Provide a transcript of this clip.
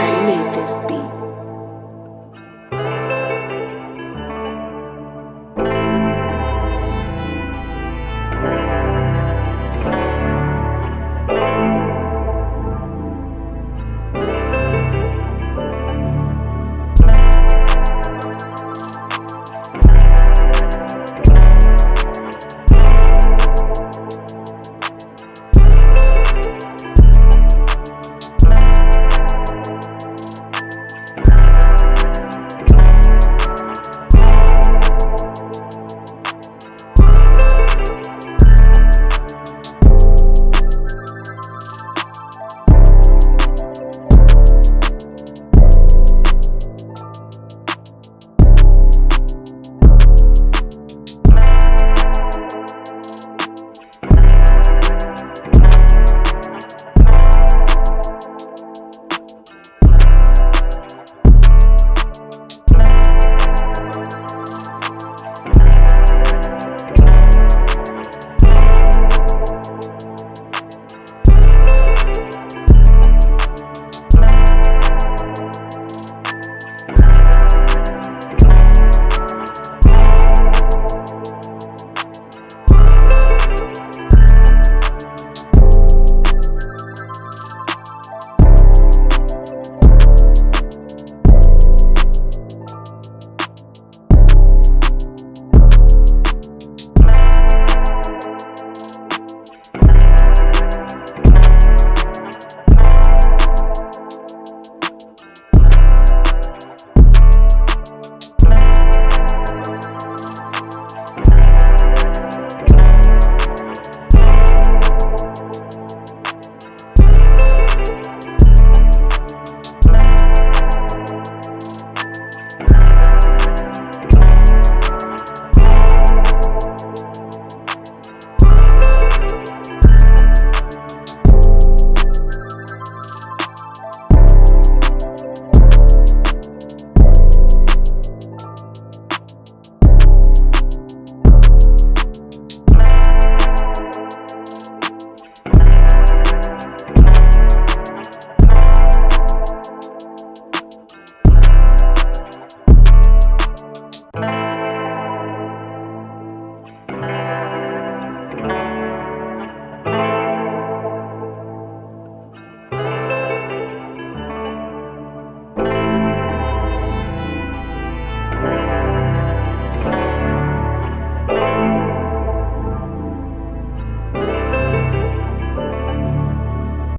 Shine made this beat.